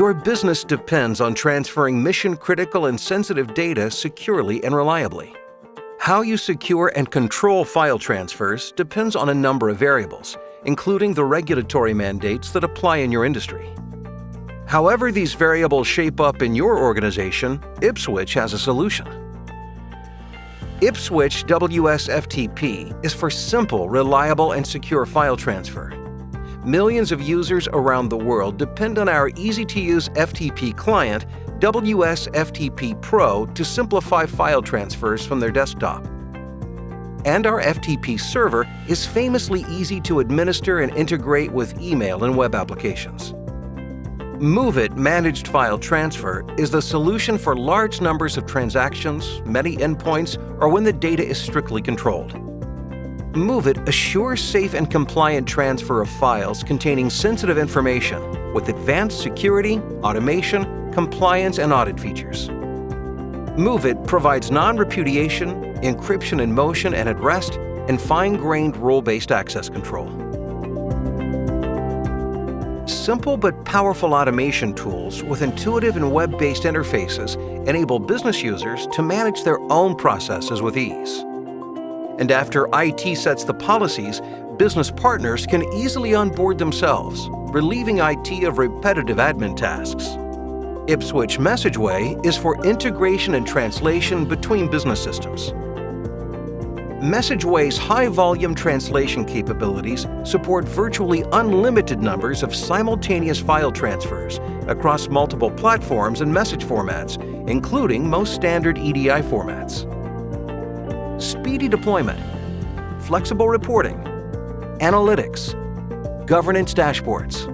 Your business depends on transferring mission-critical and sensitive data securely and reliably. How you secure and control file transfers depends on a number of variables, including the regulatory mandates that apply in your industry. However these variables shape up in your organization, Ipswitch has a solution. Ipswitch WSFTP is for simple, reliable, and secure file transfer. Millions of users around the world depend on our easy-to-use FTP client, WSFTP Pro, to simplify file transfers from their desktop. And our FTP server is famously easy to administer and integrate with email and web applications. MOVEit Managed File Transfer is the solution for large numbers of transactions, many endpoints, or when the data is strictly controlled. MOVEit assures safe and compliant transfer of files containing sensitive information with advanced security, automation, compliance, and audit features. MOVEit provides non-repudiation, encryption in motion and at rest, and fine-grained role-based access control simple but powerful automation tools with intuitive and web-based interfaces enable business users to manage their own processes with ease. And after IT sets the policies, business partners can easily onboard themselves, relieving IT of repetitive admin tasks. Ipswitch MessageWay is for integration and translation between business systems. MessageWay's high-volume translation capabilities support virtually unlimited numbers of simultaneous file transfers across multiple platforms and message formats, including most standard EDI formats. Speedy deployment, flexible reporting, analytics, governance dashboards.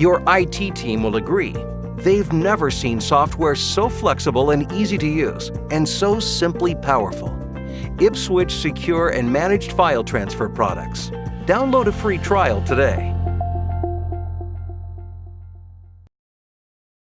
Your IT team will agree they've never seen software so flexible and easy to use and so simply powerful. Ipswitch secure and managed file transfer products. Download a free trial today.